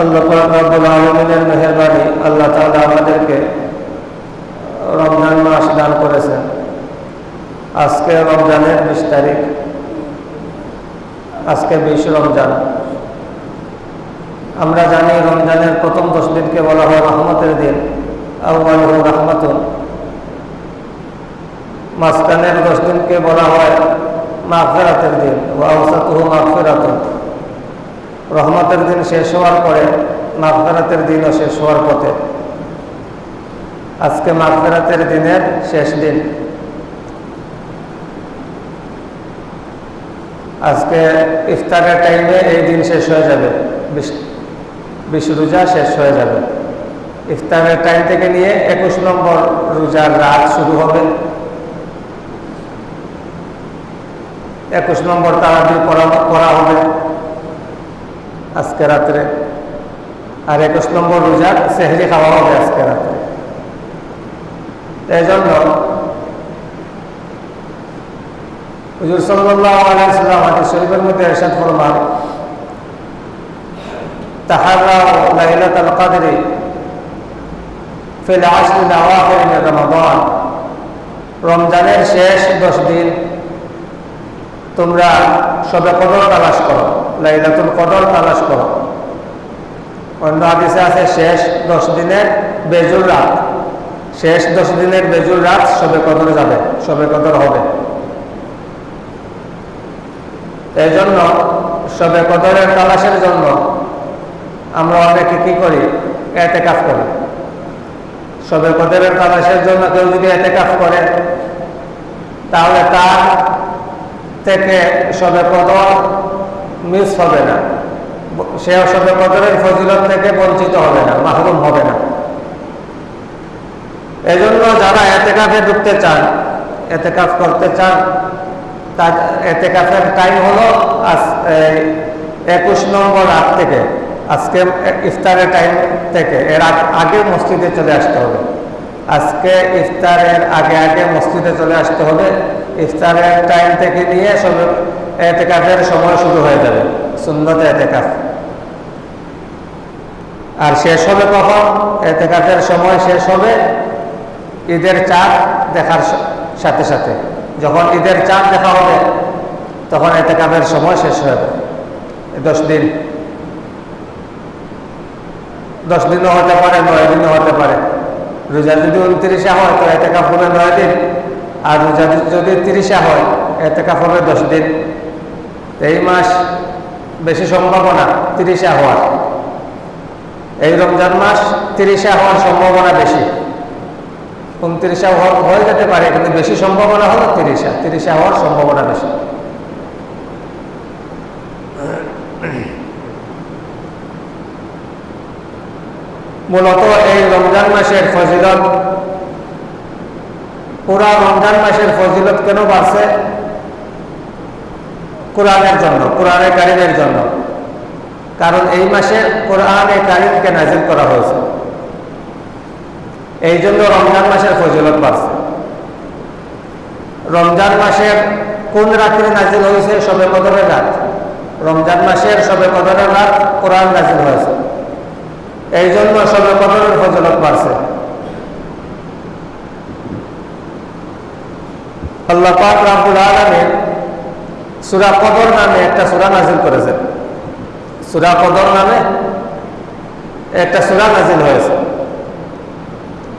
আল্লাহ রাবুল আলমিনের মেহরবানি আল্লাহ তাআলা আমাদেরকে রমজান মাস দান করেছেন। আজকে রমজানের বিশ তারিখ। আজকে বিশ রমজান। আমরা জানি রমজানের প্রথম দশ দিনকে বলা হয় রহমতের দিন। আউ্বালু রহমতুন। মাঝখানের দশ দিনকে বলা হয় মাগফেরাতের দিন। ও আউসাতুহু মাগফেরাতুন। রহমতের দিন শেষ হওয়ার পরে মাফদারাতের দিনও শেষ হওয়ার পথে। আজকে মাফদারাতের দিনের শেষ দিন। আজকে ইফতারের টাইমে এই দিন শেষ হয়ে যাবে। বিশ রোজা শেষ হয়ে যাবে। ইফতারের টাইম থেকে নিয়ে একুশ নম্বর রোজার রাত শুরু হবে। একুশ নম্বর তারাবি পড়া হবে। আজকে রাত্রে। আর একুশ নম্বর রোজা সেহরি খাওয়া হবে আজকে রাত্রে। এই জন্য হুজুর সাল্লাহ আলাইসাল্লাম শরীফের মধ্যে এরশাদ ফরমান মিন রমজানের শেষ দশ দিন তোমরা সবে কদর তালাশ করো। লাইলাতুল কদর তালাশ করো। অন্য হাদিসে আছে, শেষ দশ দিনের বেজুর রাত। শেষ দশ দিনের বেজুর রাত সবে কদর যাবে সবে কদর হবে। এই জন্য সবে কদরের তালাশের জন্য আমরা অনেকে কি করি? এতে কাজ করি। সবে কদরের তালাশের জন্য কেউ যদি এতে কাজ করে, তাহলে তার থেকে সবে কদর মিস হবে না। সে সবে কদরের ফজিলত থেকে বঞ্চিত হবে না, মাহরুম হবে না। এজন্য যারা এতে কাফে ঢুকতে চান এতে কাজ করতে চান, তার এতে কাফের টাইম হলো আজ একুশ নম্বর রাত থেকে, আজকে ইফতারের টাইম থেকে, এর আগে মসজিদে চলে আসতে হবে। আজকে ইফতারের আগে আগে মসজিদে চলে আসতে হবে। ইফতারের টাইম থেকে নিয়ে সব এতেকাফের সময় শুরু হয়ে যাবে। সুন্দর এতেকাফ। আর শেষ হবে কখন? এতেকাফের সময় শেষ হবে ঈদের চাঁদ দেখার সাথে সাথে। যখন ঈদের চাঁদ দেখা হবে, তখন এতেকাফের সময় শেষ হয়ে যাবে। দশ দিন। দশ দিনও হতে পারে, নয় দিনও হতে পারে। রোজা যদি উনত্রিশে হয়, তো এতে কাপ হবে নয় দিন। আর রোজা যদি তিরিশে হয় এতে কাপ হবে দশ দিন। এই মাস বেশি সম্ভাবনা তিরিশে হওয়ার। এই রমজান মাস তিরিশে হওয়ার সম্ভাবনা বেশি। উনত্রিশে হয়ে যেতে পারে, কিন্তু বেশি সম্ভাবনা হলো তিরিশে। তিরিশে হওয়ার সম্ভাবনা বেশি। মূলত এই রমজান মাসের ফজিলত, পুরা রমজান মাসের ফজিলত কেন বাড়ছে? কোরআনের জন্য, কোরআনে কারিমের জন্য। কারণ এই মাসে কোরআনে কারিমকে নাজিল করা হয়েছে। এই জন্য রমজান মাসের ফজিলত বাড়ছে। রমজান মাসের কোন রাত্রে নাজিল হয়েছে? সবে কদরের রাত। রমজান মাসের সবে কদরের রাত কোরআন নাজিল হয়েছে। এই জন্য সবে কদরের ফজলত বাড়ছে। আল্লাহ পাক রাবুল আলমের সুরা কদর নামে একটা সুরা নাজিল করেছে। সুরা কদর নামে একটা সুরা নাজিল হয়েছে।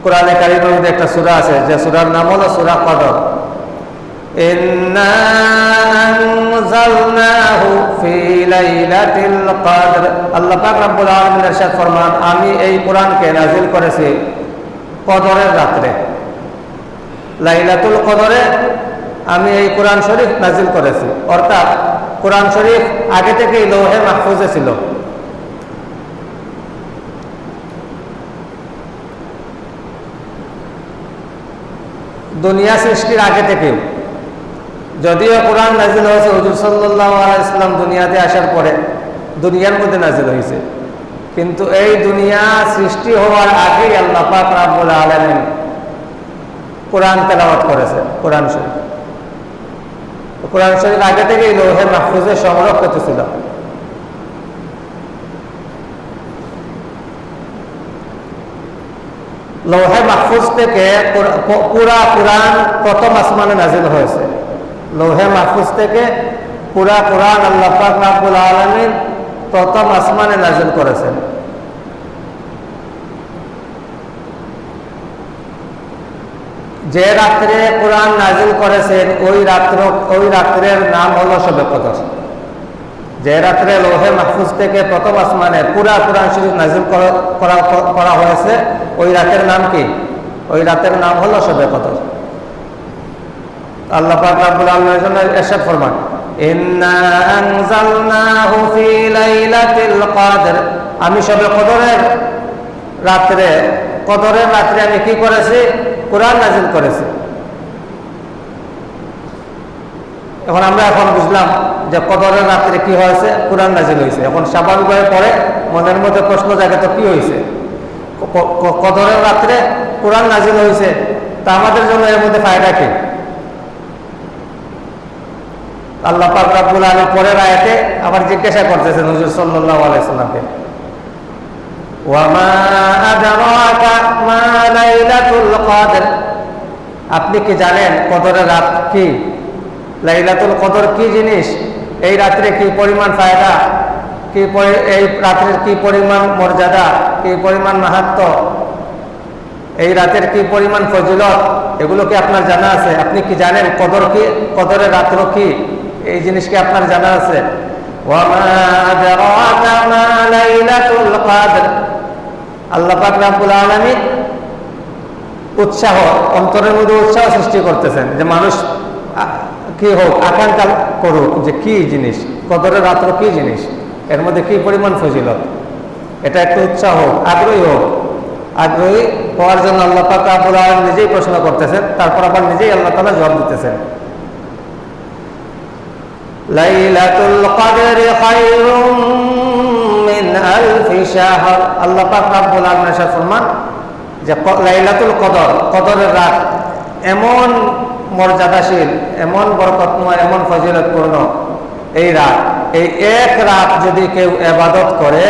কোরআনে কারিমের মধ্যে একটা সুরা আছে, যে সুরার নাম হলো সুরা কদর। আমি এই কোরআনকে নাজিল করেছি কদরের রাত্রে। লাইলাতুল কদরে আমি এই কোরআন শরীফ নাজিল করেছি। অর্থাৎ কোরআন শরীফ আগে থেকেই লৌহে মাহফুজে ছিল। দুনিয়া সৃষ্টির আগে থেকেও যদিও কোরআন নাজিল হয়েছে, হজুর আলাইসলাম দুনিয়াতে আসার পরে দুনিয়ার মধ্যে নাজিল হয়েছে। কিন্তু এই দুনিয়া সৃষ্টি হওয়ার আগেই আল্লাহ পাক রাব্বুল আলমিন কোরআন তেলাওয়াত করেছে, কোরআন শরীফ। কোরআন শরীফ আগে থেকে লোহে মাহফুজে সংরক্ষিত ছিল লোহে মাহফুজ থেকে পুরা কোরআন প্রথম আসমানে নাজিল হয়েছে। লোহে মাহফুজ থেকে পুরা কোরআন আল্লাহ রাবুল আলমীর প্রথম আসমানে নাজিল করেছেন। যে রাত্রে কোরআন নাজিল করেছেন, ওই রাত্র, ওই রাত্রের নাম হলো সবে কদর। যে রাত্রে লোহে মাহফুজ থেকে প্রথম আসমানে পুরা কোরআন শরীফ নাজিল করা হয়েছে, ওই রাতের নাম কি? ওই রাতের নাম হলো সবে কদর। আল্লাহ পাক রাব্বুল আলামিনের জন্য ইরশাদ ফরমান, ইন্না আনজালনাহু ফি লাইলাতিল কদর। আমি সবে কদরের রাত্রে কদরের রাত্রে আমি কি করেছি? কোরআন নাজিল করেছি। এখন আমরা এখন বুঝলাম যে কদরের রাত্রে কি হয়েছে, কোরআন নাজিল হয়েছে। এখন স্বাভাবিকভাবে পরে মনের মধ্যে প্রশ্ন জাগে, তো কি হয়েছে? কদরের রাত্রে কোরআন নাজিল হয়েছে, তা আমাদের জন্য এর মধ্যে ফায়দা কি? আল্লাহ পাক রাব্বুল পরের আয়াতে আবার জিজ্ঞাসা করতেছেন হুজুর সাল্লাল্লাহু আলাইহি ওয়ামা আদরাকা মা লাইলাতুল কদর। আপনি কি জানেন কদরের রাত কি? লাইলাতুল কদর কি জিনিস? এই রাত্রে কি পরিমাণ ফায়দা? কি এই রাত্রের কি পরিমাণ মর্যাদা? কি পরিমাণ মাহাত্ম? এই রাতের কি পরিমাণ ফজিলত? এগুলো কি আপনার জানা আছে? আপনি কি জানেন কদর কি কদরের রাত্র কি? এই জিনিস কি আপনার জানা আছে? আল্লাহ পাক উৎসাহ, অন্তরের মধ্যে উৎসাহ সৃষ্টি করতেছেন যে মানুষ কি হোক, আকাঙ্ক্ষা করুক যে কি জিনিস, কদরের রাত্র কি জিনিস, এর মধ্যে কি পরিমাণ ফজিলত? এটা একটা উৎসাহ হোক, আগ্রহী হোক। আগ্রহী হওয়ার জন্য আল্লাহ আব্বুল নিজেই প্রশ্ন করতেছেন, তারপর আবার নিজেই আল্লাহ তালা জবাব দিতেছেন। লাইলাতুল কদর খায়রুম মিন আলফি যে লাইলাতুল কদর, কদরের রাত এমন মর্যাদাশীল, এমন বরকতময়, এমন ফজিলতপূর্ণ এই রাত। এই এক রাত যদি কেউ এবাদত করে,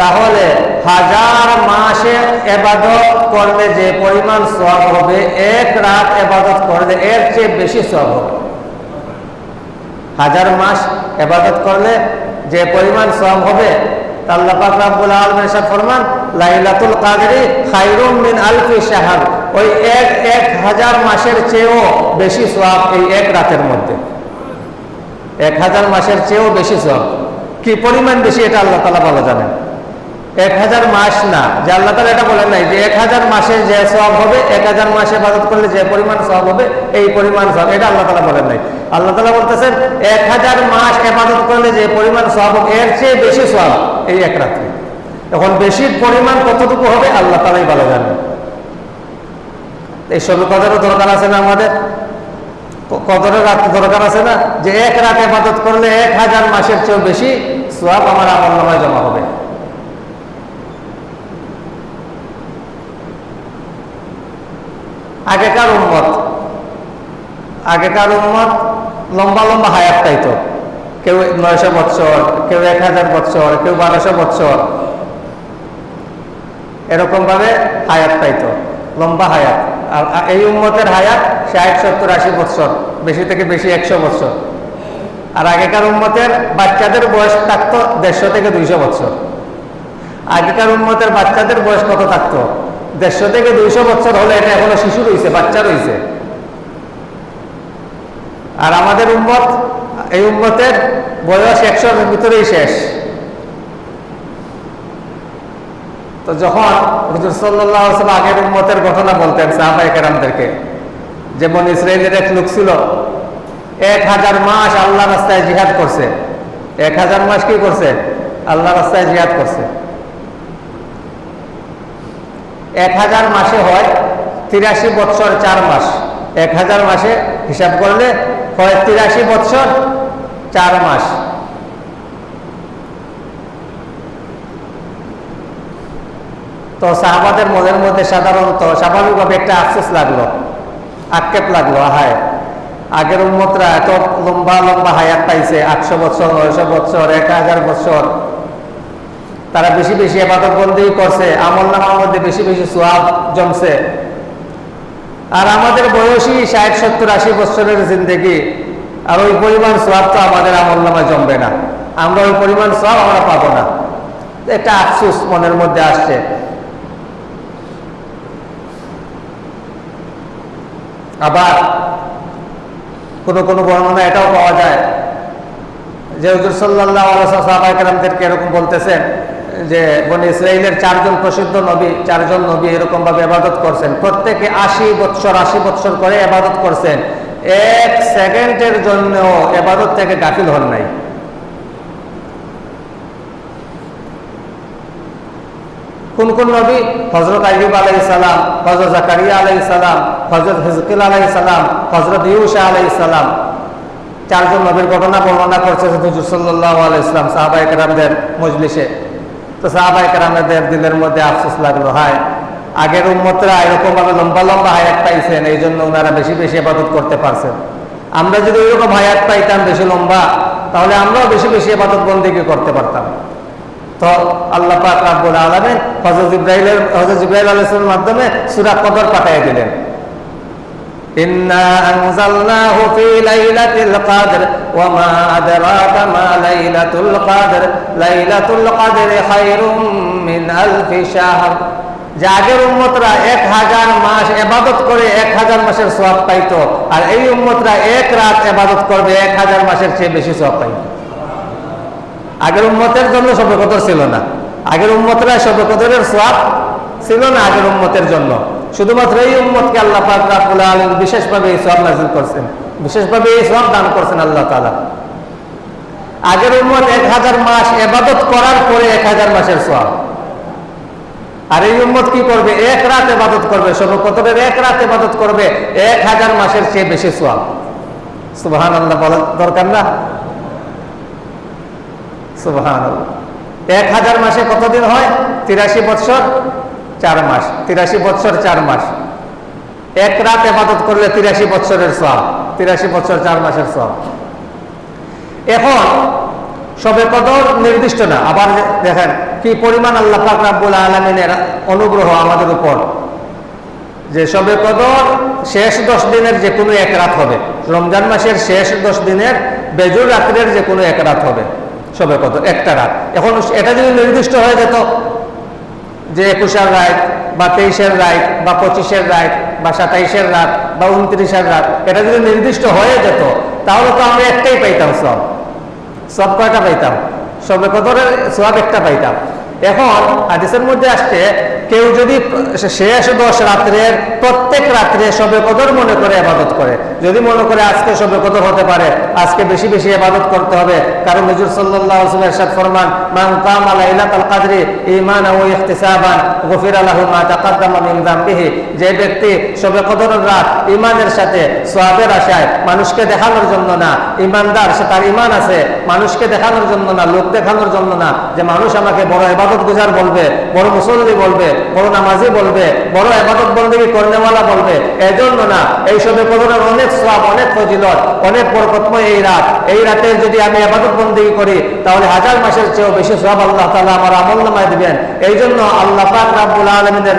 তাহলে হাজার মাসে এবাদত করলে যে পরিমাণ সব হবে, এক রাত এবাদত করলে এর চেয়ে বেশি সব হবে। হাজার মাস এবাদত করলে যে পরিমাণ সব হবে আল্লাহ ফরমান, লাইলাতুল কাদরি মিন ওই এক এক হাজার মাসের চেয়েও বেশি এই এক রাতের মধ্যে। এক হাজার মাসের চেয়েও বেশি কি পরিমাণ বেশি এটা আল্লাহ তাআলা ভালো জানেন। এক হাজার মাস না, যে আল্লাহ তালা এটা বলেন নাই যে এক হাজার মাসে যে সব হবে, এক হাজার মাসে ইবাদত করলে যে পরিমাণ সব হবে, এই পরিমাণ সব এটা আল্লাহ তালা বলেন নাই। আল্লাহ তালা বলতেছেন, এক হাজার মাস ইবাদত করলে যে পরিমাণ সব হবে, এর চেয়ে বেশি সব এই এক রাত্রি। এখন বেশির পরিমাণ কতটুকু হবে, আল্লাহ তালাই ভালো জানেন। এই সব কদরও দরকার আছে না আমাদের? কদরের রাত দরকার আছে না? যে এক রাত ইবাদত করলে এক হাজার মাসের চেয়েও বেশি সব আমার আমল নামায় জমা হবে। আগেকার উন্মত আগেকার উন্মত লম্বা লম্বা হায়াত পাইতো। কেউ নয়শো বৎসর, কেউ এক হাজার বৎসর, কেউ বারোশো বৎসর। এরকমভাবে হায়াত পাইতো, লম্বা হায়াত। আর এই উন্মতের হায়াত ষাট, সত্তর, আশি বৎসর, বেশি থেকে বেশি একশো বৎসর। আর আগেকার উন্মতের বাচ্চাদের বয়স থাকতো দেড়শো থেকে দুইশো বৎসর। আগেকার উন্মতের বাচ্চাদের বয়স কত থাকতো? দেড়শো থেকে দুইশো বছর হলে এটা এখনও শিশু রয়েছে, বাচ্চা রয়েছে। আর আমাদের উম্মত, এই উম্মতের বয়স একশোর ভিতরেই শেষ। তো যখন হুজুর আগের উম্মতের ঘটনা বলতেন সাহাবাই কেরামদেরকে যেমন ইসরায়েলের এক লোক ছিল, এক হাজার মাস আল্লাহ রাস্তায় জিহাদ করছে। এক হাজার মাস কি করছে? আল্লাহ রাস্তায় জিহাদ করছে। এক হাজার মাসে হয় তিরাশি বৎসর চার মাস। এক হাজার মাসে হিসাব করলে হয় তিরাশি বৎসর, চার মাস। তো সাহাবাদের মনের মধ্যে সাধারণত স্বাভাবিকভাবে একটা আফসোস লাগল, আক্ষেপ লাগল হায় আগের উন্মতরা এত লম্বা লম্বা হায়াত পাইছে, আটশো বছর নয়শো বছর এক হাজার বছর তারা বেশি বেশি আবাদত বন্দি করছে, আমল নামার মধ্যে বেশি বেশি সোয়াব জমছে। আর আমাদের বয়সী ষাট, সত্তর, আশি বছরের জিন্দগি, আর ওই পরিমাণ সোয়াব তো আমাদের আমল নামায় জমবে না। আমরা ওই পরিমাণ সোয়াব আমরা পাবো না। একটা আফসুস মনের মধ্যে আসছে। আবার কোনো কোনো বর্ণনা এটাও পাওয়া যায় যে হুজুর সাল্লাহ সাহাবাহামদেরকে এরকম বলতেছেন যে বনি ইসরায়েলের চারজন প্রসিদ্ধ নবী, চারজন নবী এরকম ভাবে আবাদত করছেন। প্রত্যেকে আশি বৎসর আশি বৎসর করে আবাদত করছেন। এক সেকেন্ডের জন্য এবাদত থেকে গাফিল হন নাই। কোন কোন নবী? হজরত আইব আলাই সালাম হজরত জাকারিয়া আলাই সালাম হজরত হিজকিল আলাই সালাম হজরত ইউসা আলাই সালাম। চারজন নবীর ঘটনা বর্ণনা করছে হুজুর সাল্লাহ আলাইসলাম মজলিসে। তো সাহাবাই কেরামদের দিলের মধ্যে আফসোস লাগল, হায়, আগের উম্মতরা এরকম ভাবে লম্বা লম্বা হায়াত পাইছেন এই জন্য ওনারা বেশি বেশি আবাদত করতে পারছেন। আমরা যদি ওইরকম হায়াত পাইতাম বেশি লম্বা, তাহলে আমরাও বেশি বেশি আবাদত বন্দিকে করতে পারতাম। তো আল্লাহ পাক রাব্বুল আলামিন হযরত ইব্রাহিমের হযরত ইব্রাহিম আলাইহিস মাধ্যমে সূরা কদর পাঠিয়ে দিলেন। إنا أنزلناه في ليلة القدر وما أدراك ما ليلة القدر ليلة القدر خير من ألف شهر যে আগের উম্মতরা এক হাজার মাস এবাদত করে এক হাজার মাসের সব পাইতো আর এই উম্মতরা এক রাত এবাদত করবে এক হাজার মাসের চেয়ে বেশি সব পাইতো আগের উম্মতের জন্য সবে কদর ছিল না আগের উম্মতরা সবে কদরের সোয়াব ছিল না আগের উম্মতের জন্য শুধুমাত্র এই উম্মতকে আল্লাহ পাক রাব্বুল আলামিন বিশেষভাবে এই সোয়াব নাজিল করছেন। বিশেষভাবে এই সোয়াব দান করছেন আল্লাহ তাআলা। আগের উম্মত এক হাজার মাস এবাদত করার পরে এক হাজার মাসের সোয়াব আর এই উম্মত কি করবে? এক রাত এবাদত করবে। সবে কদরের এক রাত এবাদত করবে, এক হাজার মাসের চেয়ে বেশি সোয়াব সুবহান আল্লাহ বলার দরকার না? সুবহান এক হাজার মাসে কতদিন হয়? তিরাশি বৎসর? চার মাস, তিরাশি বৎসর চার মাস। এক রাত এবাদত করলে তিরাশি বৎসরের সব তিরাশি বৎসর চার মাসের সব এখন সবে কদর নির্দিষ্ট না, আবার দেখেন কি পরিমাণ আল্লাহ রাব্বুল আলমিনের অনুগ্রহ আমাদের উপর। যে সবে কদর শেষ দশ দিনের যে কোনো এক রাত হবে, রমজান মাসের শেষ দশ দিনের বেজুর রাত্রের যে কোনো এক রাত হবে সবে কদর, একটা রাত। এখন এটা যদি নির্দিষ্ট হয়ে যেত যে একুশের রাত, বা তেইশের রাত, বা পঁচিশের রাত, বা সাতাইশের রাত, বা উনত্রিশের রাত, এটা যদি নির্দিষ্ট হয়ে যেত, তাহলে তো আমরা একটাই পাইতাম সব। সব কয়টা পাইতাম? সবে কদরের সব একটা পাইতাম। এখন হাদিসের মধ্যে আসছে, কেউ যদি শেষ দশ রাত্রের, প্রত্যেক রাত্রে সবে কদর মনে করে আবাদত করে। যদি মনে করে আজকে সবে কদর হতে পারে, আজকে বেশি বেশি আবাদত করতে হবে। কারণ নজরুল সাল্লাহ এরশাদ ফরমান, মান কাম লাইলাতুল কদরি ঈমানান ওয়া ইহতিসাবান, গফির মা মিন যামবিহি। যে ব্যক্তি সবে কদরের রাত ঈমানের সাথে সওয়াবের আশায় মানুষকে দেখানোর জন্য না, ঈমানদার, সে তার ঈমান আছে, মানুষকে দেখানোর জন্য না, লোক দেখানোর জন্য না, যে মানুষ আমাকে বড় ইবাদত গুজার বলবে, বড় মুসল্লি বলবে, বড় নামাজি বলবে, বড় আবাদত বন্দী কর্নেওয়ালা বলবে, এজন্য না এই সবে কদরের অনেক সব অনেক ফজিলত, অনেক বরকতময় এই রাত। এই রাতে যদি আমি আবাদত বন্দী করি, তাহলে হাজার মাসের চেয়েও বেশি সব আল্লাহ তালা আমার আমল নামায় দিবেন। এই জন্য আল্লাহ পাক রাব্বুল আলমিনের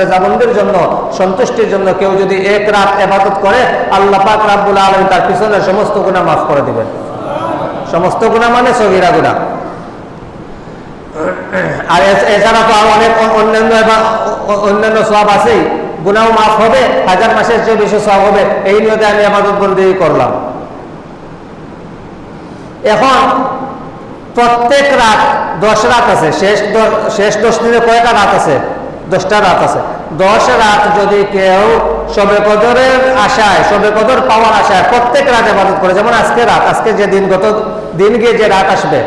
রেজাবন্দির জন্য, সন্তুষ্টির জন্য কেউ যদি এক রাত আবাদত করে, আল্লাহ পাক রাব্বুল আলম তার পিছনে সমস্ত গুণা মাফ করে দিবেন। সমস্ত গুণা মানে সগিরা গুণা আর এছাড়া তো আর অনেক অন্যান্য অন্যান্য সব আছেই। গুনাও মাফ হবে, হাজার মাসের চেয়ে বেশি সব হবে, এই নিয়তে আমি আবাদত বন্দি করলাম। এখন প্রত্যেক রাত দশ রাত আছে, শেষ শেষ দশ দিনে কয়টা রাত আছে? দশটা রাত আছে। দশ রাত যদি কেউ সবে কদরের আশায় সবে কদর পাওয়ার আশায় প্রত্যেক রাত আবাদত করে, যেমন আজকে রাত, আজকে যে দিন গত দিন গিয়ে যে রাত আসবে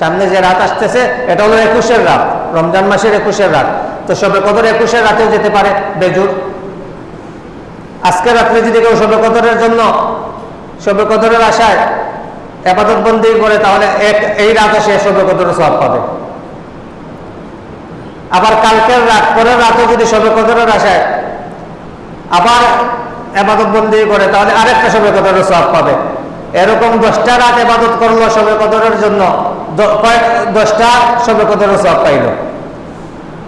সামনে যে রাত আসতেছে, এটা হলো একুশের রাত, রমজান মাসের একুশের রাত। তো সবে কদর একুশের রাতেও যেতে পারে, বেজুর। আজকে রাত্রে যদি কেউ সবে কদরের জন্য সবে কদরের আশায় আবাদত বন্দি করে, তাহলে এক, এই রাতে সে সবে কদরের সব পাবে। আবার কালকের রাত, পরের রাতে যদি সবে কদরের আশায় আবার আবাদত বন্দি করে, তাহলে আরেকটা সবে কদরের সব পাবে। এরকম দশটা রাত এবাদত করল সবে কদরের জন্য দশটা, সবে কদর সব পাইল?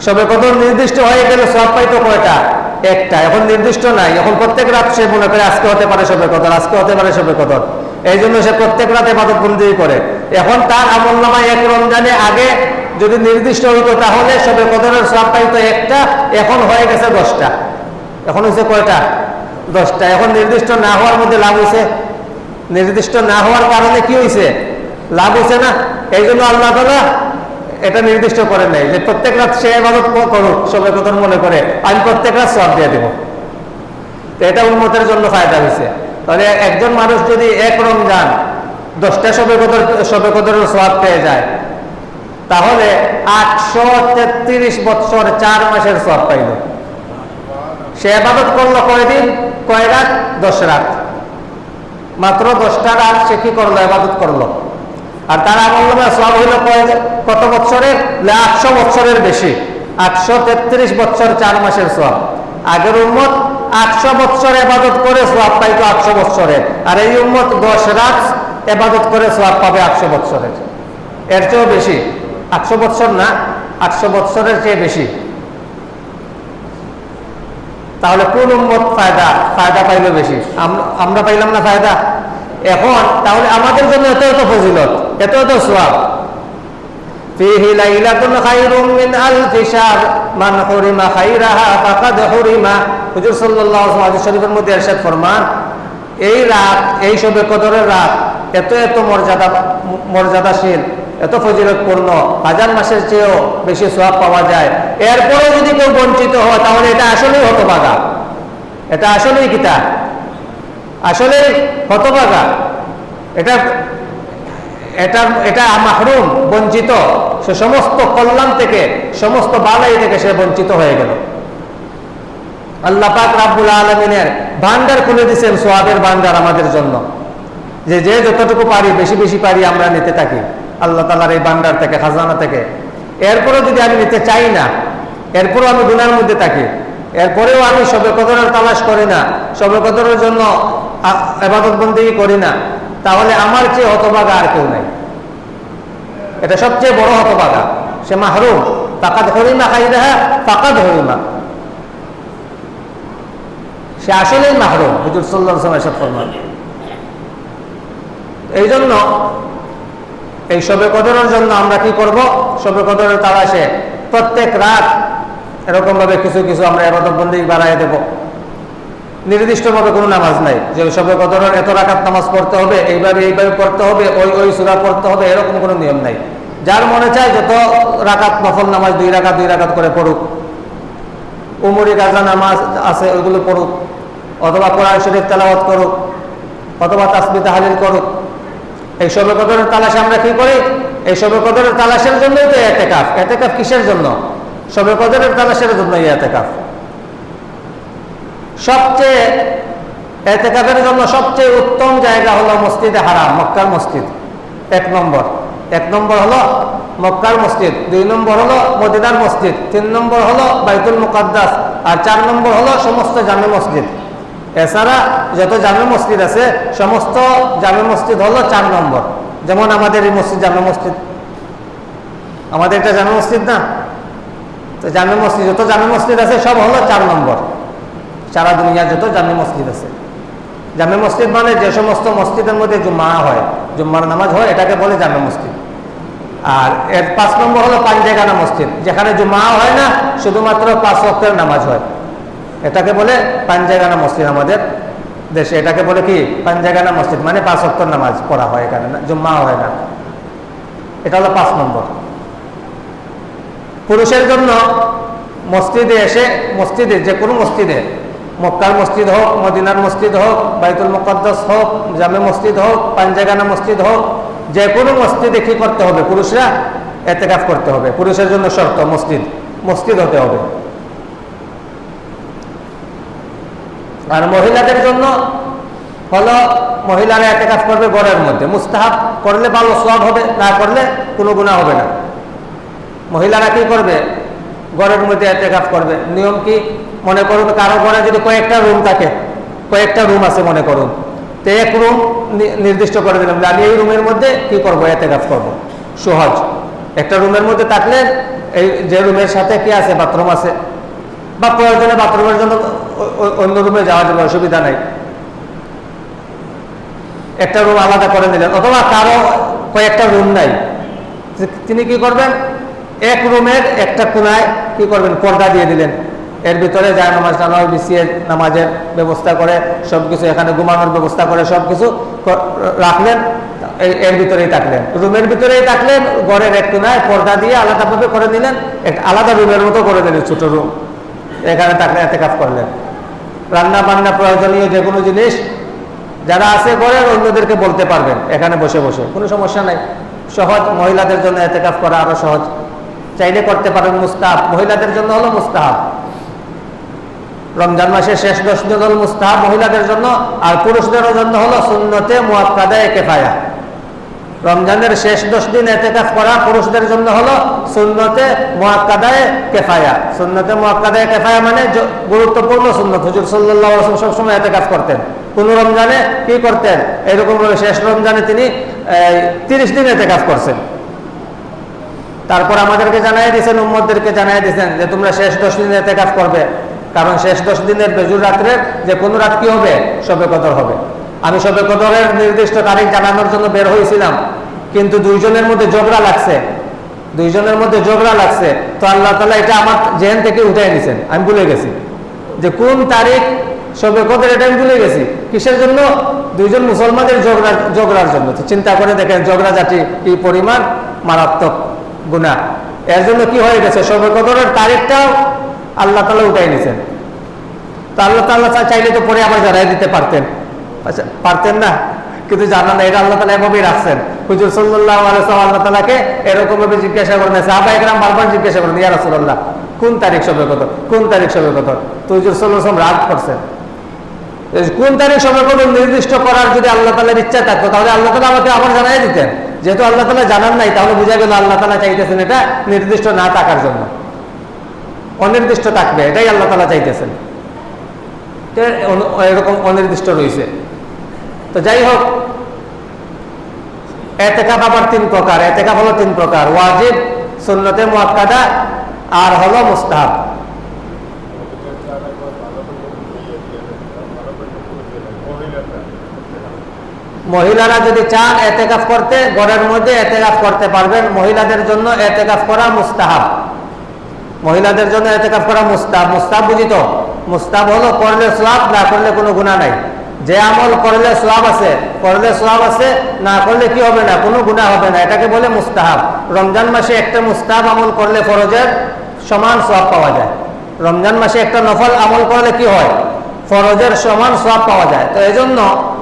সবে কদর নির্দিষ্ট হয়ে গেলে সব পাইতো কয়টা? একটা। এখন নির্দিষ্ট নাই। এখন প্রত্যেক রাত সে মনে করে আজকে হতে পারে সবে কদর আজকে হতে পারে সবে কদর এই জন্য সে প্রত্যেক রাতে মাদক বন্দি করে। এখন তার আমল নামায় এক রমজানে আগে যদি নির্দিষ্ট হইতো, তাহলে সবে কদরের সব পাইতো একটা, এখন হয়ে গেছে দশটা। এখন হয়েছে কয়টা? দশটা। এখন নির্দিষ্ট না হওয়ার মধ্যে লাভ হয়েছে নির্দিষ্ট না হওয়ার কারণে কি হয়েছে লাভ হয়েছে না এই জন্য আল্লাহ তালা এটা নির্দিষ্ট করে নেই যে প্রত্যেক রাত সে এবাদত করুক সবে কদর মনে করে, আমি প্রত্যেক রাত সব দিয়ে দেবো। তো এটা উন্মতের জন্য ফায়দা হয়েছে তাহলে একজন মানুষ যদি এক রমজান দশটা সবে কদর সবে কদরের সব পেয়ে যায়, তাহলে আটশো তেত্রিশ বৎসর চার মাসের সব পাইল। সে আবাদত করল কয়দিন? কয় রাত? দশ রাত। মাত্র দশটা রাত সে কি করল? আবাদত করল। আর তার আমল নামে সব হইল কত বছরের আটশো বছরের বেশি। আটশো তেত্রিশ বছর চার মাসের সব আগের উম্মত আটশো বছর এবাদত করে সোয়াব পাইতো আটশো বছরের আর এই উম্মত দশ রাত এবাদত করে সোয়াব পাবে আটশো বছরের এর চেয়েও বেশি। আটশো বছর না, আটশো বছরের চেয়ে বেশি। তাহলে কোন উম্মত ফায়দা? ফায়দা পাইলো বেশি। আমরা পাইলাম না ফায়দা? এখন তাহলে আমাদের জন্য এত এত ফজিলত। এত এত সোয়াব فيه ليلة خير من ألف شهر من حرم خيرها فقد حرم হুজুর সাল্লাল্লাহু আলাইহি শরীফের মধ্যে ইরশাদ ফরমান এই রাত এই সবে কদরের রাত এত এত মর্যাদা মর্যাদাশীল এত ফজিলতপূর্ণ হাজার মাসের চেয়েও বেশি সোয়াব পাওয়া যায় এরপরে যদি কেউ বঞ্চিত হয় তাহলে এটা আসলেই হতভাগা এটা আসলেই কিতা আসলেই হতভাগা এটা এটা এটা মাহরুম, বঞ্চিত। সে সমস্ত কল্যাণ থেকে, সমস্ত বালাই থেকে সে বঞ্চিত হয়ে গেল। আল্লাহ পাক রাব্বুল আলমিনের ভান্ডার খুলে দিচ্ছেন সোয়াবের ভান্ডার আমাদের জন্য। যে যে যতটুকু পারি, বেশি বেশি পারি আমরা নিতে থাকি। আল্লাহ তালার এই ভান্ডার থেকে, খাজানা থেকে। এরপরেও যদি আমি নিতে চাই না, এরপরেও আমি গুনার মধ্যে থাকি। এরপরেও আমি সবে কদরের তালাশ করি না, সবে কদরের জন্য এবাদত বন্দি করি না। তাহলে আমার চেয়ে হতভাগা আর কেউ নাই। এটা সবচেয়ে বড় হতভাগা। সে মাহরুম। ফাকাদ হরিমা খাইদাহা ফাকাদ হরিমা। সে আসলেই মাহরুম। হুজুর সাল্লাহ এসব ফরমান। এই জন্য এই সবে কদরের জন্য আমরা কি করব? সবে কদরের তালাশে প্রত্যেক রাত এরকম ভাবে কিছু কিছু আমরা এবাদত বন্দি বাড়াই দেব। নির্দিষ্টভাবে কোনো নামাজ নাই। যে সবে কদরের এত রাকাত নামাজ পড়তে হবে, এইভাবে এইভাবে পড়তে হবে, ওই ওই সুরা পড়তে হবে, এরকম কোনো নিয়ম নাই। যার মনে চায় যত রাকাত, নফল নামাজ দুই রাকাত দুই রাকাত করে পড়ুক। উমরি, গাজা নামাজ আছে, ওইগুলো পড়ুক। অথবা কোরআন শরীফ তেলাওয়াত করুক, অথবা তাসবি তাহালিল করুক। এই সবে কদরের তালাশে আমরা কি করি? এই সবে কদরের তালাশের জন্যই তো এতেকাফ। এতেকাফ কিসের জন্য? সবে কদরের তালাশের জন্যই এতেকাফ। সবচেয়ে এতেকাফের জন্য সবচেয়ে উত্তম জায়গা হলো মসজিদে হারাম, মক্কার মসজিদ। এক নম্বর। এক নম্বর হলো মক্কার মসজিদ। দুই নম্বর হলো মদিনার মসজিদ। তিন নম্বর হলো বাইতুল মুকাদ্দাস। আর চার নম্বর হলো সমস্ত জামে মসজিদ। এছাড়া যত জামে মসজিদ আছে, সমস্ত জামে মসজিদ হলো চার নম্বর। যেমন আমাদের এই মসজিদ জামে মসজিদ। আমাদের এটা জামে মসজিদ না? তো জামে মসজিদ, যত জামে মসজিদ আছে, সব হলো চার নম্বর। সারা দুনিয়ার যত জামে মসজিদ আছে। জামে মসজিদ মানে যে সমস্ত মসজিদের মধ্যে জুম্মা হয়, জুম্মার নামাজ হয়, এটাকে বলে জামে মসজিদ। আর এর পাঁচ নম্বর হলো পাঞ্জেগানা মসজিদ, যেখানে জুম্মা হয় না, শুধুমাত্র পাঁচ ওয়াক্তের নামাজ হয়। এটাকে বলে পাঞ্জাগানা মসজিদ আমাদের দেশে। এটাকে বলে কি? পাঞ্জাগানা মসজিদ মানে পাঁচ অক্টর নামাজ পড়া হয় এখানে না, জুম্মা হয় না। এটা হলো পাঁচ নম্বর। পুরুষের জন্য মসজিদে এসে মসজিদে, যে কোনো মসজিদে মক্কার মসজিদ হোক মদিনার মসজিদ হোক বাইতুল মুকদ্দাস হোক জামে মসজিদ হোক পাঞ্জাগানা মসজিদ হোক যে কোনো মসজিদে কি করতে হবে। পুরুষরা এতেকাফ করতে হবে। পুরুষের জন্য শর্ত, মসজিদ। মসজিদ হতে হবে। আর মহিলাদের জন্য হলো, মহিলারা এতে কাজ করবে গড়ের মধ্যে। মুস্তাহাব করলে ভালো সব হবে, না করলে কোনো গুণা হবে না। মহিলারা কি করবে? গড়ের মধ্যে এতে কাজ করবে। নিয়ম কি? মনে করুন, কারও ঘরে যদি কয়েকটা রুম থাকে, কয়েকটা রুম আছে মনে করুন। তো এক রুম নির্দিষ্ট করে দিলাম। আমি এই রুমের মধ্যে কি করব? এতে কাজ করব। সহজ। একটা রুমের মধ্যে থাকলে এই যে রুমের সাথে কি আছে? বাথরুম আছে। বা প্রয়োজনে বাথরুমের জন্য অন্য রুমে যাওয়া যাবে, অসুবিধা নাই। একটা রুম আলাদা করে নিলেন। অথবা কারও কয়েকটা রুম নাই। তিনি কি করবেন? এক রুমের একটা কোনায় কি করবেন? পর্দা দিয়ে দিলেন। এর ভিতরে যায় নামাজ নামাজ বিছিয়ে নামাজের ব্যবস্থা করে সব কিছু এখানে ঘুমানোর ব্যবস্থা করে সব কিছু রাখলেন এর ভিতরেই থাকলেন। রুমের ভিতরেই থাকলেন, ঘরের এক কোনায় পর্দা দিয়ে আলাদাভাবে করে নিলেন একটা আলাদা রুমের মতো করে দিলেন, ছোট রুম। এখানে থাকলে এতে কাজ করলেন। রান্না বান্না প্রয়োজনীয় যে কোনো জিনিস যারা আছে ঘরের অন্যদেরকে বলতে পারবেন, এখানে বসে বসে, কোনো সমস্যা নাই। সহজ মহিলাদের জন্য এতে কাজ করা আরও সহজ। চাইলে করতে পারেন মুস্তাহাব। মহিলাদের জন্য হলো মুস্তাহাব। রমজান মাসের শেষ দশ দিন হল মুস্তাহাব মহিলাদের জন্য, আর পুরুষদের জন্য হলো সুন্নতে মুয়াক্কাদায় কেফায়া। রমজানের শেষ দশ দিন এতেকাফ করা পুরুষদের জন্য হলো সুন্নতে মুয়াক্কাদায় কেফায়া। সুন্নতে মুয়াক্কাদায় কেফায়া মানে গুরুত্বপূর্ণ সুন্নত। হুজুর ওয়াসাল্লাম সবসময় এতেকাফ করতেন। কোন রমজানে কি করতেন? এরকমভাবে শেষ রমজানে তিনি তিরিশ দিন এতেকাফ করছেন। তারপর আমাদেরকে জানাই দিয়েছেন উম্মদদেরকে জানাই দিয়েছেন যে তোমরা শেষ দশ দিন এতেকাফ করবে। কারণ শেষ দশ দিনের বেজুর রাত্রে যে কোনো রাত কি হবে? সবে কদর হবে। আমি সবে কদরের নির্দিষ্ট তারিখ জানানোর জন্য বের হয়েছিলাম। কিন্তু দুইজনের মধ্যে ঝগড়া লাগছে। দুইজনের মধ্যে ঝগড়া লাগছে। তো আল্লাহ তালা এটা আমার জেহেন থেকে উঠাই নিছেন। আমি ভুলে গেছি। যে কোন তারিখ সবে কদর, এটা আমি ভুলে গেছি। কিসের জন্য? দুইজন মুসলমানের ঝগড়া ঝগড়ার জন্য। চিন্তা করে দেখেন ঝগড়া জাতি কি পরিমাণ? মারাত্মক। গুণা এর জন্য কি হয়ে গেছে? সবে কদরের তারিখটাও আল্লাহ তালা উঠাই নিছেন তো আল্লাহ তাল্লাহ চাইলে তো পরে আবার জানাই দিতে পারতেন। আচ্ছা পারতেন না? কিন্তু জানা না এটা আল্লাহ তালা এভাবেই রাখছেন। হুজুর সাল্লাহ আলাইসাল্লাম আল্লাহ তালাকে এরকম ভাবে জিজ্ঞাসা করেন সাহাবা একরাম বারবার জিজ্ঞাসা করেন, ইয়া রাসুল্লাহ কোন তারিখ সবে কত কোন তারিখ সবে কত তো হুজুর সাল্লাহ রাগ করছেন। কোন তারিখ সবে কত নির্দিষ্ট করার যদি আল্লাহ তালার ইচ্ছা থাকতো, তাহলে আল্লাহ তালা আমাকে আবার জানাই দিতেন। যেহেতু আল্লাহ তালা জানান নাই, তাহলে বোঝা গেল আল্লাহ তালা চাইতেছেন এটা নির্দিষ্ট না থাকার জন্য। অনির্দিষ্ট থাকবে, এটাই আল্লাহ তালা চাইতেছেন। এরকম অনির্দিষ্ট রয়েছে। তো যাই হোক, এতেকাপ আবার তিন প্রকার, এতেকাপ হলো তিন প্রকার, ওয়াজিব, সুন্নতে মুয়াক্কাদা আর হলো মুস্তাহাব। মহিলারা যদি চান এতেকাফ করতে, ঘরের মধ্যে এতেকাফ করতে পারবেন। মহিলাদের জন্য এতেকাফ করা মুস্তাহাব। মহিলাদের জন্য এতেকাফ করা মুস্তাব মুস্তাব বুঝি তো? মুস্তাব হলো করলে সোয়াব, না করলে কোনো গুণা নাই। যে আমল করলে সোয়াব আছে, করলে সোয়াব আছে, না করলে কি হবে না? কোনো গুণা হবে না। এটাকে বলে মুস্তাহাব। রমজান মাসে একটা মুস্তাহাব আমল করলে ফরজের সমান সোয়াব পাওয়া যায়। রমজান মাসে একটা নফল আমল করলে কি হয়? ফরজের সমান সোয়াব পাওয়া যায়। তো এই জন্য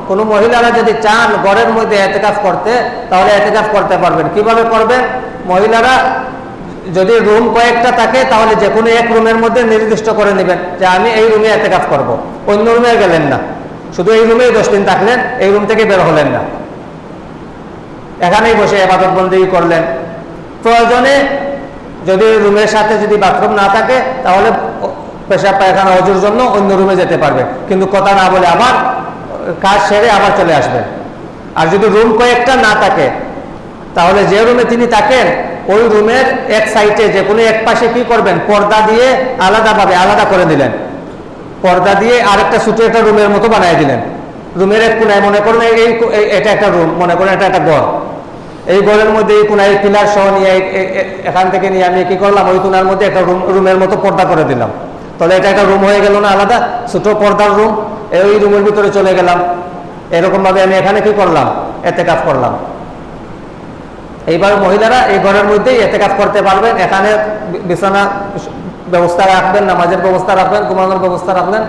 কোনো মহিলারা যদি চান ঘরের মধ্যে এতেকাফ করতে, তাহলে এতেকাফ করতে পারবেন। কীভাবে করবেন মহিলারা যদি রুম কয়েকটা থাকে, তাহলে যে কোনো এক রুমের মধ্যে নির্দিষ্ট করে নেবেন যে আমি এই রুমে এতে কাজ করব। অন্য রুমে গেলেন না। শুধু এই রুমেই দশ দিন থাকলেন, এই রুম থেকে বের হলেন না। এখানেই বসে এবাদত বন্দি করলেন। প্রয়োজনে যদি রুমের সাথে যদি বাথরুম না থাকে, তাহলে পেশাব পায়খানা অজুর জন্য অন্য রুমে যেতে পারবে। কিন্তু কথা না বলে আবার কাজ সেরে আবার চলে আসবেন। আর যদি রুম কয়েকটা না থাকে, তাহলে যে রুমে তিনি থাকেন, ওই রুমের এক সাইডে যে কোনো এক পাশে কি করবেন? পর্দা দিয়ে আলাদাভাবে আলাদা করে দিলেন। পর্দা দিয়ে আরেকটা ছোট একটা রুমের মতো বানিয়ে দিলেন। রুমের এক কোনায় মনে করেন এই এটা একটা রুম মনে করেন এটা একটা ঘর। এই ঘরের মধ্যে এই কোনায় পিলার সহ নিয়ে এখান থেকে নিয়ে আমি কি করলাম? ওই কোনার মধ্যে একটা রুম রুমের মতো পর্দা করে দিলাম। তাহলে এটা একটা রুম হয়ে গেল না আলাদা? ছোট পর্দার রুম এই রুমের ভিতরে চলে গেলাম। এরকম ভাবে আমি এখানে কি করলাম? এতে কাজ করলাম। এইবার মহিলারা এই ঘরের মধ্যেই এতে কাজ করতে পারবেন। এখানে বিছানা ব্যবস্থা রাখবেন, নামাজের ব্যবস্থা রাখবেন, ঘুমানোর ব্যবস্থা রাখলেন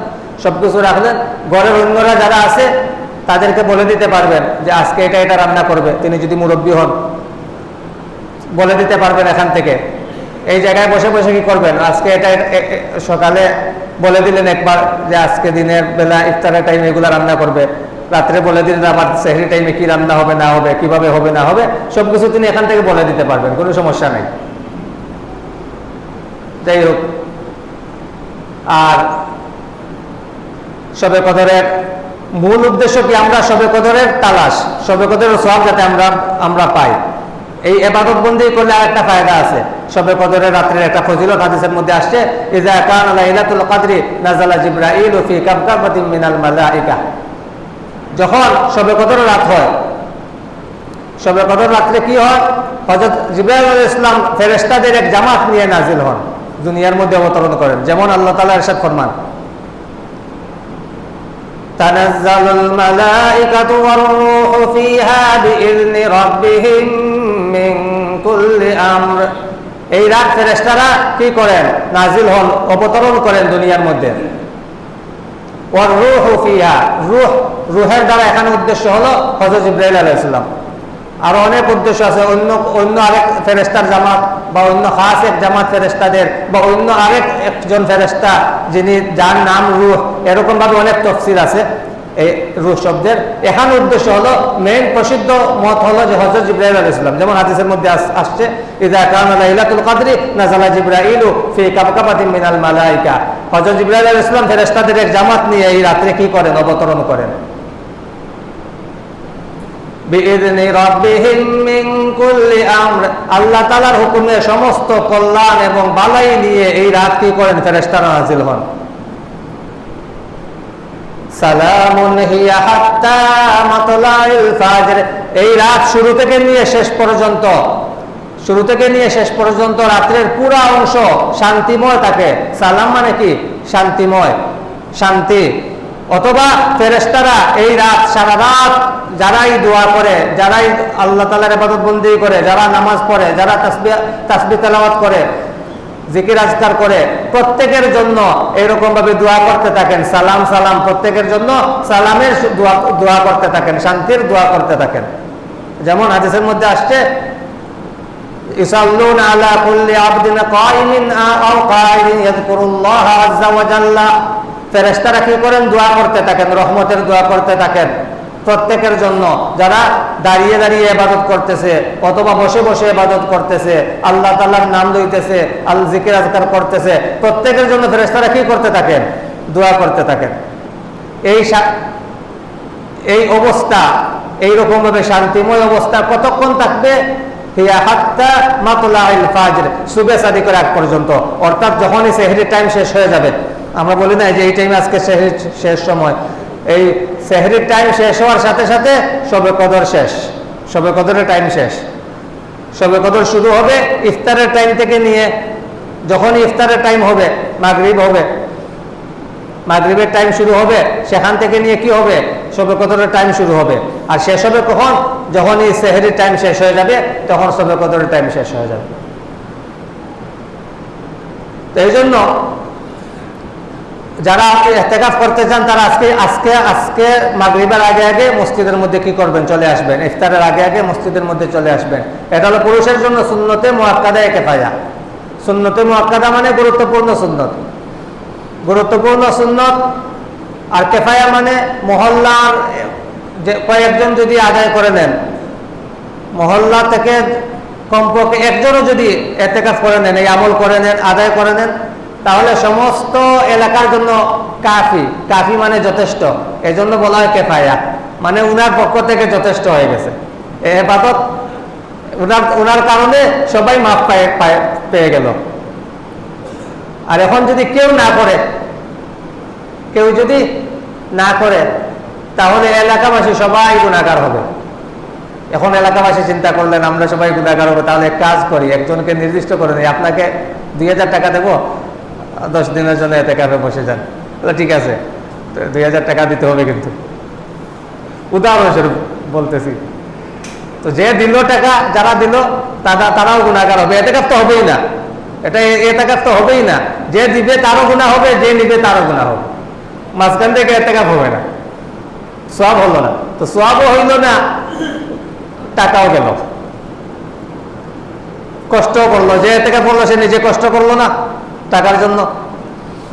সবকিছু রাখলেন ঘরের অন্যরা যারা আছে, তাদেরকে বলে দিতে পারবেন যে আজকে এটা এটা রান্না করবে। তিনি যদি মুরব্বী হন, বলে দিতে পারবেন এখান থেকে। এই জায়গায় বসে বসে কি করবেন? আজকে এটা সকালে বলে দিলেন একবার যে আজকে দিনের বেলা ইফতারের টাইমে এগুলো রান্না করবে। রাত্রে বলে দিলেন আমার সেহরি টাইমে কি রান্না হবে, না হবে, কীভাবে হবে, না হবে, সবকিছু তিনি এখান থেকে বলে দিতে পারবেন, কোনো সমস্যা নাই। যাই হোক, আর সবে কদরের মূল উদ্দেশ্য কি? আমরা সবে কদরের তালাশ সবে কদরের সব যাতে আমরা আমরা পাই। এই এবাদত বন্দি করলে আরেকটা ফায়দা আছে সবে কদরের রাত্রের একটা ফজিলত হাদিসের মধ্যে আসছে ইজা কান লাইলাতুল কদরি নাজালা জিব্রাইল ফি কাবকাবাতিন মিনাল মালাইকা যখন সবে কদর রাত হয় সবে কদর রাত্রে কি হয় হজরত জিব্রাইল আলাইহিস ইসলাম ফেরেশতাদের এক জামাত নিয়ে নাজিল হন দুনিয়ার মধ্যে অবতরণ করেন যেমন আল্লাহ তাআলা ইরশাদ ফরমান تنزل الملائكة والروح فيها بإذن ربهم এই ফেরেস্তারা কি করেন? নাজিল হন, অবতরণ করেন দুনিয়ার মধ্যে। রুহের দ্বারা এখানে উদ্দেশ্য হলো হজরত ইব্রাহিম আর অনেক উদ্দেশ্য আছে, অন্য অন্য আরেক ফেরেস্তার জামাত বা অন্য খাস এক জামাত ফেরেস্তাদের বা অন্য আরেক একজন ফেরেস্তা যিনি, যার নাম রুহ। এরকমভাবে অনেক তফসিল আছে। এই রুহ শব্দের এখানে উদ্দেশ্য হলো মেইন প্রসিদ্ধ মত হলো যে হজরত জিব্রাইল আলাইহিস সালাম, যেমন হাদিসের মধ্যে আসছে ইদা কদরি জিব্রাইলু ফি কাবকাবাতিন মিনাল মালাইকা। হযরত জিব্রাইল আলাইহিস সালাম ফেরেশতাদের এক জামাত নিয়ে এই রাত্রে কি করেন? অবতরণ করেন। আল্লাহ তাআলার হুকুমে সমস্ত কল্যাণ এবং বালাই নিয়ে এই রাত কি করেন? ফেরেশতারা নাযিল হন। এই রাত শুরু থেকে নিয়ে শেষ পর্যন্ত, শুরু থেকে নিয়ে শেষ পর্যন্ত রাত্রের পুরা অংশ শান্তিময় থাকে। সালাম মানে কি? শান্তিময়, শান্তি। অথবা ফেরেশতারা এই রাত সারা রাত যারাই দোয়া করে, যারাই আল্লাহ তালার ইবাদত বন্দি করে, যারা নামাজ পড়ে, যারা তাসবি তাসবি তেলাওয়াত করে জিকির আজকার করে প্রত্যেকের জন্য এরকম ভাবে দোয়া করতে থাকেন সালাম সালাম প্রত্যেকের জন্য সালামের দোয়া দোয়া করতে থাকেন শান্তির দোয়া করতে থাকেন যেমন হাদিসের মধ্যে আসছে يصلون على كل عبد قائم أو قائد يذكر الله عز وجل ফেরেশতারা কি করেন দোয়া করতে থাকেন রহমতের দোয়া করতে থাকেন প্রত্যেকের জন্য যারা দাঁড়িয়ে দাঁড়িয়ে ইবাদত করতেছে অথবা বসে বসে ইবাদত করতেছে, আল্লাহ তাআলার নাম লইতেছে, আল জিকির আজকার করতেছে, প্রত্যেকের জন্য ফেরেশতারা কি করতে থাকেন? দোয়া করতে থাকেন। এই এই অবস্থা এইরকম ভাবে শান্তিময় অবস্থা কতক্ষণ থাকবে? আমরা বলি না যে এই টাইমে আজকে শেষ সময়। এই সেহরির টাইম শেষ হওয়ার সাথে সাথে সবে কদর শেষ। সবে কদরের টাইম শেষ। সবে কদর শুরু হবে ইফতারের টাইম থেকে নিয়ে যখনই ইফতারের টাইম হবে, মাগরিব হবে। মাগরিবের টাইম শুরু হবে, সেখান থেকে নিয়ে কি হবে? সবে কদরের টাইম শুরু হবে। আর শেষ হবে কখন? যখন এই সেহেরির টাইম শেষ হয়ে যাবে, তখন সবে কদরের টাইম শেষ হয়ে যাবে। এই জন্য যারা এতেকাফ করতে চান, তারা আজকে আজকে আজকে মাগরিবের আগে আগে মসজিদের মধ্যে কি করবেন? চলে আসবেন। ইফতারের আগে আগে মসজিদের মধ্যে চলে আসবেন। এটা হলো পুরুষের জন্য শূন্যতে মোয়াক্কাদা একে পায়া শূন্যতে মোয়াক্কাদা মানে গুরুত্বপূর্ণ সুন্নত। গুরুত্বপূর্ণ সুন্নত আর কেফায়া মানে মহল্লার, যে কয়েকজন যদি আদায় করে নেন, মহল্লা থেকে কমপক্ষে একজনও যদি এতেকাফ করে নেন, এই আমল করে নেন, আদায় করে নেন তাহলে সমস্ত এলাকার জন্য কাফি কাফি মানে যথেষ্ট। এই জন্য বলা হয় কেফায়া। মানে উনার পক্ষ থেকে যথেষ্ট হয়ে গেছে। এ হেফাজত উনার উনার কারণে সবাই মাপ পায়ে, পায়ে- গেল। আর এখন যদি কেউ না করে, কেউ যদি না করে, তাহলে এলাকাবাসী সবাই গুণাগার হবে। এখন এলাকাবাসী চিন্তা করলেন, আমরা সবাই গুণাগার হবে, তাহলে কাজ করি, একজনকে নির্দিষ্ট করে নিই। আপনাকে দুই হাজার টাকা দেবো দশ দিনের জন্য এতে কাপে বসে যান। তাহলে ঠিক আছে দুই হাজার টাকা দিতে হবে কিন্তু। উদাহরণস্বরূপ বলতেছি, তো যে দিল টাকা, যারা দিল তারা তারাও গুণাগার হবে। এতে কাপ তো হবেই না। এটা এতে কাপ তো হবেই না। যে দিবে, তারও গুণা হবে, যে নিবে, তারও গুণা হবে। মাঝখান থেকে এতে কাপ হবে না। সব হলো না। তো সবও হইল না, টাকাও গেল। কষ্ট করল। যে থেকে বলল সে নিজে কষ্ট করল না। টাকার জন্য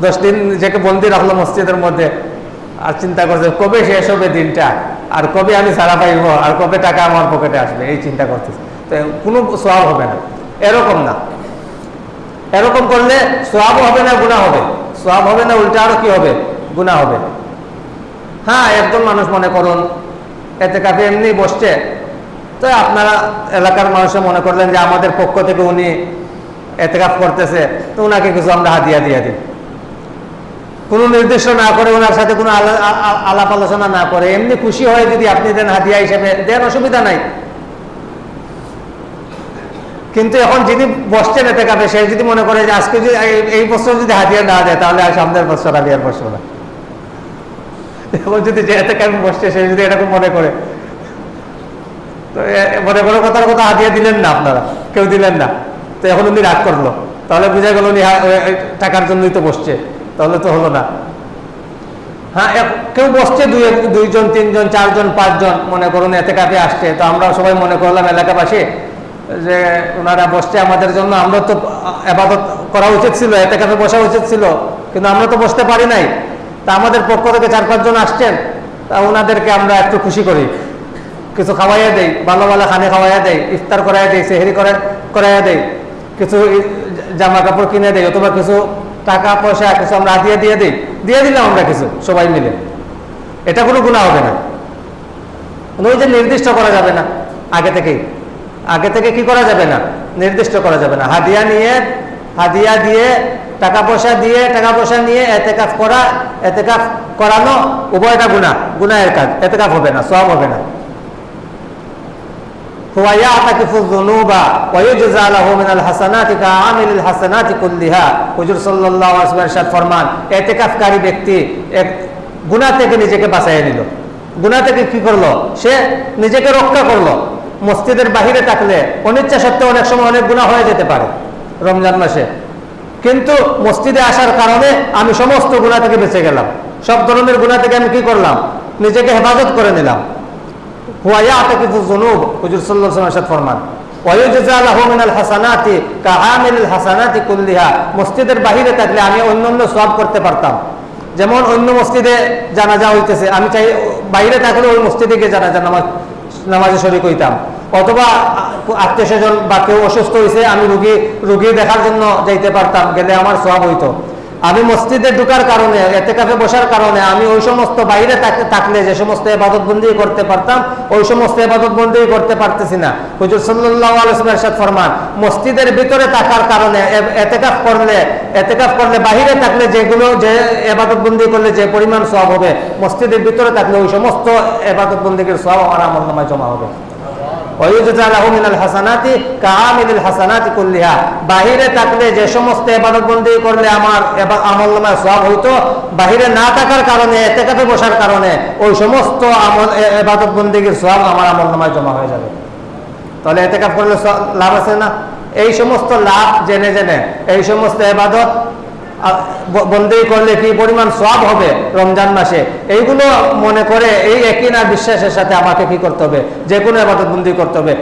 দশ দিন নিজেকে বন্দি রাখল মসজিদের মধ্যে। আর চিন্তা করছে, কবে শেষ হবে দিনটা? আর কবে আমি সারা পাইব? আর কবে টাকা আমার পকেটে আসবে? এই চিন্তা করতেছে। তো কোনো সব হবে না। এরকম না। এরকম করলে সোয়াবও হবে না গুণা হবে। সোয়াব হবে না, উল্টা আরও কি হবে? গুণা হবে। হ্যাঁ একজন মানুষ মনে করুন, এতে কাপে এমনি বসছে। তো আপনারা এলাকার মানুষে মনে করলেন যে আমাদের পক্ষ থেকে উনি এতেকাফ করতেছে, তো ওনাকে কিছু আমরা হাদিয়া দিয়ে দিই। কোনো নির্দিষ্ট না করে ওনার সাথে কোনো আলাপ আলোচনা না করে, এমনি খুশি হয়ে যদি আপনি দেন হাদিয়া হিসেবে, দেন অসুবিধা নাই। কিন্তু এখন যিনি বসছেন এতে কাপে সে যদি মনে করে যে আজকে যদি এই- বছর যদি হাদিয়া না দেয়, তাহলে আর সামনের বছর আমি আর না। এখন যদি যে এতে কাপে বসছে, সে যদি এরকম মনে করে। তো মনে করো কথার কথা হাতিয়ে দিলেন না আপনারা, কেউ দিলেন না। তো এখন উনি রাগ করল। তাহলে বুঝা গেল উনি টাকার জন্যই তো বসছে। তাহলে তো হলো না। হ্যাঁ কেউ বসছে, দুই দুইজন, তিনজন, চারজন, পাঁচজন, মনে করুন, এতে কাপে আসছে। তো আমরা সবাই মনে করলাম এলাকাবাসী যে ওনারা বসছে আমাদের জন্য। আমরা তো আবাদত করা উচিত ছিল, এতে কাপে বসা উচিত ছিল। কিন্তু আমরা তো বসতে পারি নাই। তা আমাদের পক্ষ থেকে চার পাঁচজন আসছেন। তা ওনাদেরকে আমরা একটু খুশি করি। কিছু খাওয়াইয়া দেই, ভালো ভালো খানে খাওয়াইয়া দেই, ইফতার করাইয়া দেই, সেহেরি করে করাইয়া দেই। কিছু জামা কাপড় কিনে দেই অথবা কিছু টাকা পয়সা, কিছু আমরা দিয়ে দিয়ে দিই, দিয়ে দিলাম আমরা কিছু, সবাই মিলে। এটা কোনো গুণা হবে না। মানে ওই যে নির্দিষ্ট করা যাবে না। আগে থেকেই আগে থেকে কি করা যাবে না? নির্দিষ্ট করা যাবে না। হাদিয়া নিয়ে, হাদিয়া দিয়ে, টাকা পয়সা দিয়ে, টাকা পয়সা নিয়ে এতেকাফ করা, এতেকাফ করানো উভয়টা গুণা গুনাহের কাজ, এতেকাফ হবে না সব হবে না। هو يعتكف الذنوب ويجزى له من الحسنات كعامل الحسنات كلها হুজুর সাল্লাল্লাহু আলাইহি ওয়াসাল্লাম ইরশাদ ফরমান ইতিকাফকারী ব্যক্তি এক গুনাহ থেকে নিজেকে বাঁচাইয়া নিল গুনাহ থেকে কি করলো সে নিজেকে রক্ষা করলো মসজিদের বাহিরে থাকলে অনিচ্ছা সত্ত্বেও অনেক সময় অনেক গুনাহ হয়ে যেতে পারে রমজান মাসে কিন্তু মসজিদে আসার কারণে আমি সমস্ত গুনাহ থেকে বেঁচে গেলাম সব ধরনের গুনাহ থেকে আমি কি করলাম নিজেকে হেফাজত করে নিলাম হুয়া ইয়াতাকিফু যুনুব, হুজুর সাল্লাল্লাহু আলাইহি ওয়াসাল্লাম ফরমান। মসজিদের বাহিরে থাকলে আমি অন্য অন্য সওয়াব করতে পারতাম। যেমন অন্য মসজিদে জানাজা হইতেছে, আমি চাই বাইরে থাকলে ওই মসজিদে গিয়ে জানাজা, নামাজ, নামাজে শরীক হইতাম। অথবা আত্মীয় স্বজন বা কেউ অসুস্থ হয়েছে আমি রুগী রুগী দেখার জন্য যাইতে পারতাম, গেলে আমার সওয়াব হইতো। আমি মসজিদে ঢুকার কারণে এতে কাফে বসার কারণে, আমি ওই সমস্ত বাইরে থাকলে যে সমস্ত এবাদত বন্দি করতে পারতাম, ওই সমস্ত এবাদত বন্দি করতে পারতেছি না। হুজুর আলাইহি ওয়াসাল্লাম ফরমান, মসজিদের ভিতরে থাকার কারণে এতেকাফ করলে এতেকাফ করলে, বাহিরে থাকলে যেগুলো, যে এবাদত বন্দি করলে যে পরিমাণ সব হবে, মসজিদের ভিতরে থাকলে ওই সমস্ত এবাদত বন্দির সওয়াব আমার আমলনামায় জমা হবে। হাসানাতি কাআমিলিল হাসানাতি বাহিরে থাকলে যে সমস্ত ইবাদত বন্দি করলে আমার আমলনামায় সওয়াব হইতো, বাহিরে না থাকার কারণে, এতেকাফে বসার কারণে, ওই সমস্ত আমল সওয়াব আমার আমলনামায় জমা হয়ে যাবে। তাহলে করলে লাভ আছে না? এই সমস্ত লাভ জেনে জেনে, এই সমস্ত এবাদত করলে কি পরিমাণ সব হবে রমজান মাসে? এইগুলো মনে করে এই একই না বিশ্বাসের সাথে আমাকে কি করতে হবে? যে কোনো করতে হবে।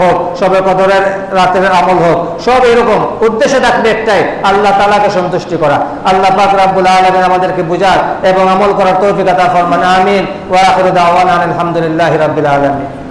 হোক সবে কদরের রাতের আমল হোক, সব এরকম উদ্দেশ্য থাকবে একটাই, আল্লাহ তালাকে সন্তুষ্টি করা। আল্লাহ পাক আলামিন আমাদেরকে বুঝার এবং আমল করার তৌফিক আতা ফরমান, আমিন। ওয়া আখিরু দাওয়ানা আলহামদুলিল্লাহি রাব্বিল আলামিন।